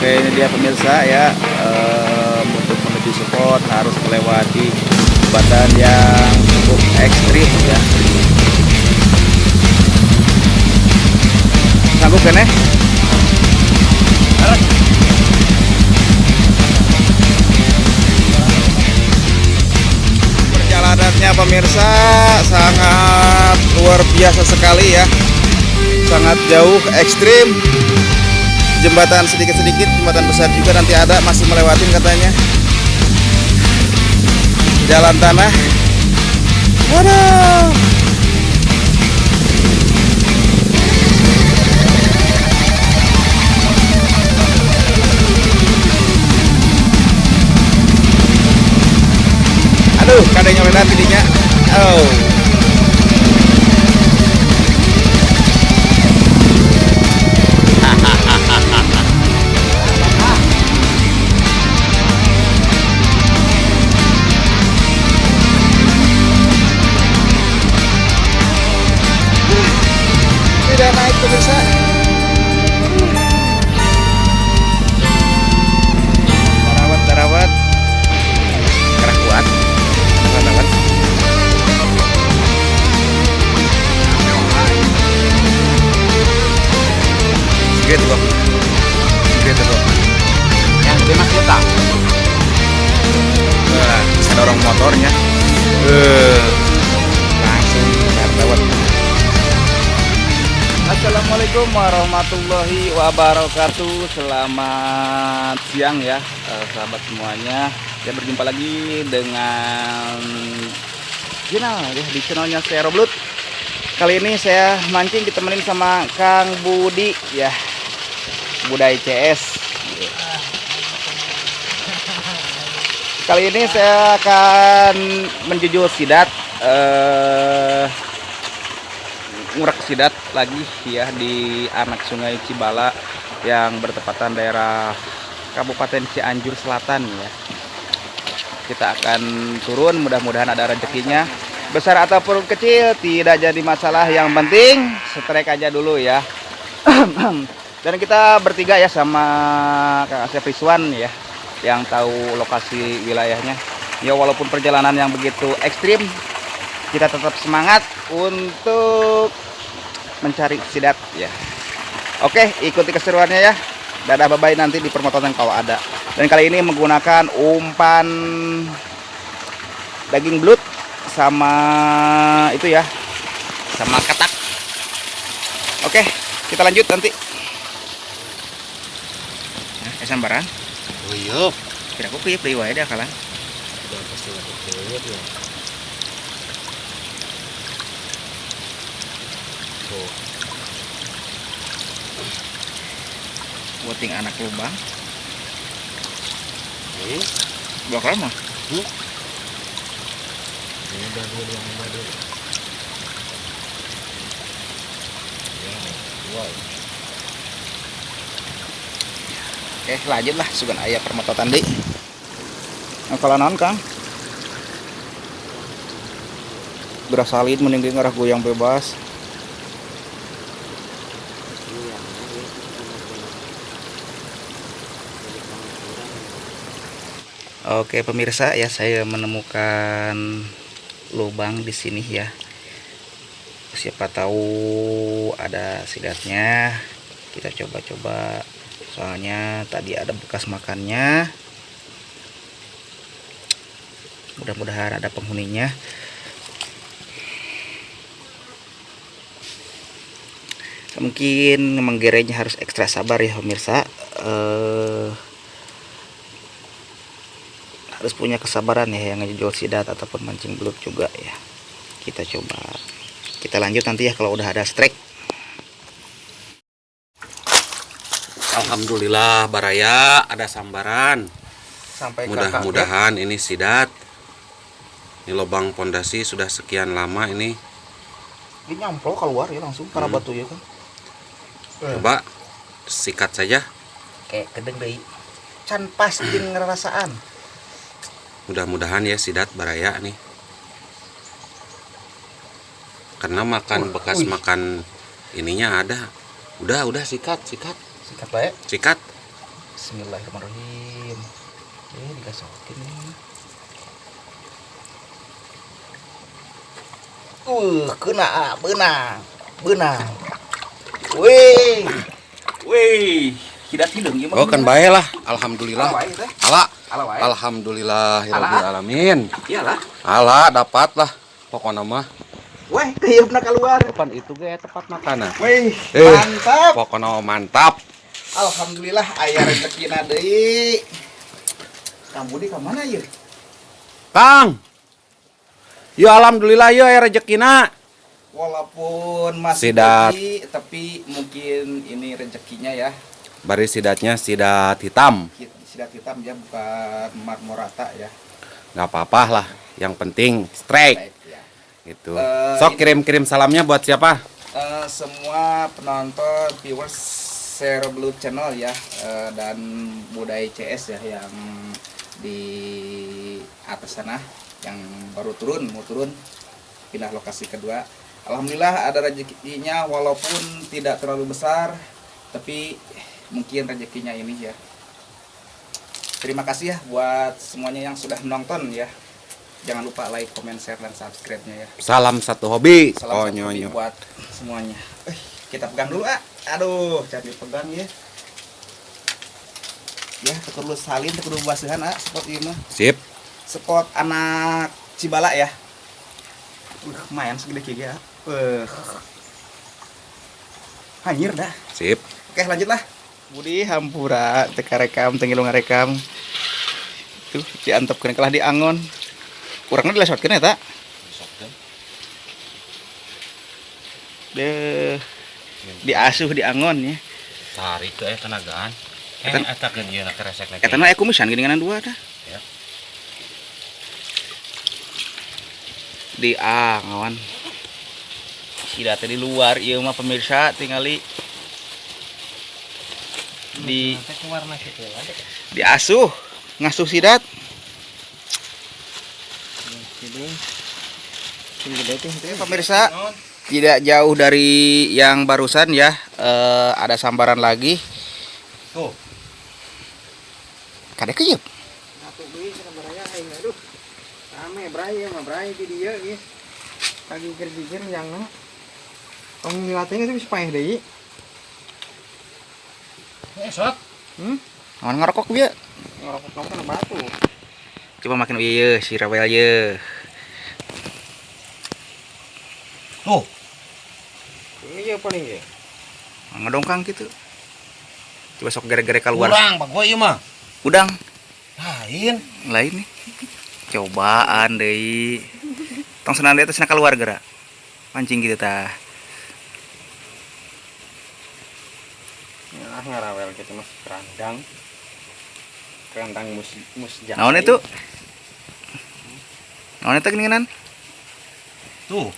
Oke ini dia pemirsa ya em, untuk menuju spot harus melewati jembatan yang cukup ekstrim ya. Sanggup kan ya? Perjalanannya pemirsa sangat luar biasa sekali ya. Sangat jauh ekstrim jembatan sedikit-sedikit, jembatan besar juga nanti ada masih melewatin katanya. Jalan tanah. Waduh. Aduh, kadangnya medan tidinya. Oh. Motornya. Eh, langsung tarawat. Assalamualaikum warahmatullahi wabarakatuh. Selamat siang ya eh, sahabat semuanya. Ya berjumpa lagi dengan Channel ya, di channelnya saya Roblut Kali ini saya mancing ditemenin sama Kang Budi ya. Budai CS Kali ini saya akan menjujur sidat eh ngurak sidat lagi ya di anak sungai Cibala yang bertepatan daerah Kabupaten Cianjur Selatan ya. Kita akan turun mudah-mudahan ada rezekinya. Besar ataupun kecil tidak jadi masalah yang penting strike aja dulu ya. Dan kita bertiga ya sama Kang Asep Rizwan ya yang tahu lokasi wilayahnya. Ya walaupun perjalanan yang begitu ekstrim kita tetap semangat untuk mencari sidat ya. Oke, ikuti keseruannya ya. Dadah bye bye nanti di permotongan kalau ada. Dan kali ini menggunakan umpan daging belut sama itu ya. Sama katak. Oke, kita lanjut nanti. Nah, eh, sambaran. Uyup. Kira aku kuyup deui wae dah kalan. Udah pasti nggak kecil ya. Tuh. Buating anak lubang. Ini. Dua kali mah. Ini udah dua yang dulu. Ya, dua. Oke, lanjut lah sugan ayah permototan di. Kalau non kang, beras salin mending ngarah goyang bebas. Oke pemirsa ya saya menemukan lubang di sini ya. Siapa tahu ada sidatnya. Kita coba-coba. Soalnya tadi ada bekas makannya. Mudah-mudahan ada penghuninya. Mungkin menggerenya harus ekstra sabar ya pemirsa. Eh harus punya kesabaran ya yang ngejual sidat ataupun mancing belut juga ya kita coba kita lanjut nanti ya kalau udah ada strike Alhamdulillah Baraya ada sambaran. sampai Mudah-mudahan ini sidat. Ini lubang pondasi sudah sekian lama ini. ini nyamplok keluar ya langsung karena Hmm. batu ya kan Coba sikat saja. kayak kedeng deh can pas jeung ngerasaan Mudah-mudahan ya sidat Baraya nih. Karena makan Uh, bekas wih. makan ininya ada. Udah, udah sikat, sikat. Sikat baik Sikat. Bismillahirrahmanirrahim. Eh, digasokin nih. Uh, kena benang. Benang. Wih. Wih. Hidat hidung ieu Oh kan bae lah, alhamdulillah. Ala alhamdulillahirabbil alamin. Iyalah. Ala dapat lah pokoknya mah. Weh, kayupna keluar. Depan itu ge tepat makanan. Wih, Eh. mantap. Pokoknya mantap. Alhamdulillah aya rezekina deui. Kamu di ke mana ya? Kang. Ya alhamdulillah ya aya rezekina. Walaupun masih Sidat. tapi mungkin ini rezekinya ya. Bari sidatnya sidat hitam. Sidat hitam ya bukan marmorata ya. nggak apa-apa lah. Yang penting strike ya. gitu. Eh, Sok kirim-kirim salamnya buat siapa? Eh, semua penonton viewers Zero Blue Channel ya eh, dan Budaya CS ya yang di atas sana yang baru turun mau turun pindah lokasi kedua Alhamdulillah ada rezekinya walaupun tidak terlalu besar tapi mungkin rezekinya ini ya terima kasih ya buat semuanya yang sudah menonton ya jangan lupa like, comment, share, dan subscribe-nya ya Salam satu hobi. Salam oh satu hobi nyonyo. buat semuanya. Eh, kita pegang dulu ah. Aduh, jangan dipegang ya. Ya, kudu salin, kudu basuhan ah, spot ieu mah. Sip. Spot anak Cibala ya. Uh, lumayan segede kieu ya. Eh. Hanyir dah. Sip. Oke, lanjutlah. Budi hampura teka rekam tengilung rekam. Tuh, diantepkeun kalah di angon. Kurangnya dilesotkeun eta. Deh diasuh di angon ya. tarik ke tenagaan eh Eta- eta ke ieu na keresek lagi. Eta mah aya kumisan geuninganan dua dah. Ya. Di angon. Sida teh di luar ieu mah pemirsa tingali. Di warna kitu ada diasuh ngasuh sidat. Pemirsa tidak jauh dari yang barusan ya eh, ada sambaran lagi Tuh. dieu ge. Kaki kerjikeun yang Tong ngilatnya itu bisa payah deui. Eh, sot. Awan ngerokok dia Ngerokok kamu kena batu. coba makin iya si rawel ye Tuh. Ya paling ya. ngedongkang gitu coba sok gara-gara keluar Kurang, Pak gua ieu mah. udang Lain. lain nih cobaan deh tong senang di atas keluar gerak mancing gitu tah Ah ngarawel gitu mas kerandang. Kerandang mus mus jahe. naon itu naon itu geningan Tuh.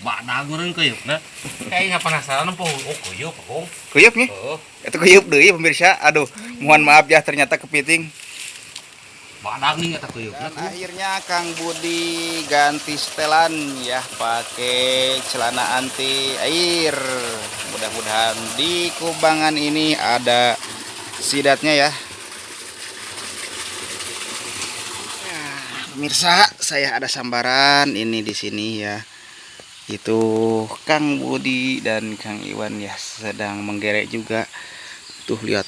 Badak urang kayupna. Kayak nggak penasaran po. Oh, kuyup, Kong. kuyup nih Oh, itu kuyup deh pemirsa aduh mohon maaf ya ternyata kepiting badak nih kata kuyupna. Dan akhirnya Kang Budi ganti setelan ya pakai celana anti air. Mudah-mudahan di kubangan ini ada sidatnya ya. Nah, Pemirsa, saya ada sambaran ini di sini ya. Itu Kang Budi dan Kang Iwan ya sedang menggerek juga. Tuh lihat.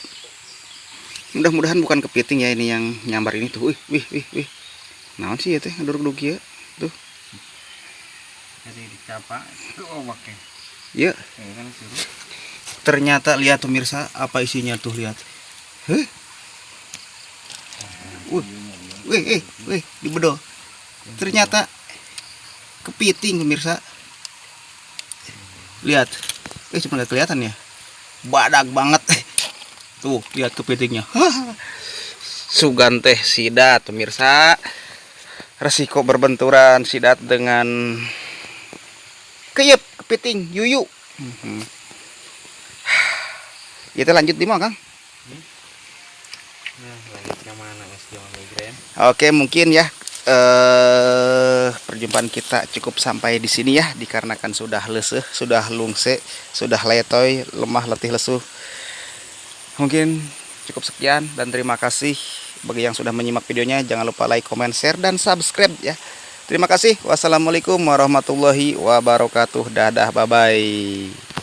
Mudah-mudahan bukan kepiting ya ini yang nyambar ini tuh. Wih wih wih wih. Naon sih ya teh ngeduruk-duruk ya tuh. Jadi dicapa itu oh pakai. ya. Ya kan ternyata lihat pemirsa apa isinya tuh lihat. Heh? Wih wih eh wih di bedo ternyata kepiting pemirsa lihat. Eh cuma nggak kelihatan ya? Badak banget. Tuh lihat kepitingnya sugan teh sidat pemirsa. Resiko berbenturan sidat dengan keyep kepiting yuyu. Mhm. Kita lanjut di mana, Kang? Nah, mana? Jawa Migrain? Oke, mungkin ya eh perjumpaan kita cukup sampai di sini ya dikarenakan sudah leseh, sudah lungse, sudah letoy, lemah letih lesu. Mungkin cukup sekian dan terima kasih bagi yang sudah menyimak videonya. Jangan lupa like comment share dan subscribe ya. Terima kasih. Wassalamualaikum warahmatullahi wabarakatuh. Dadah bye bye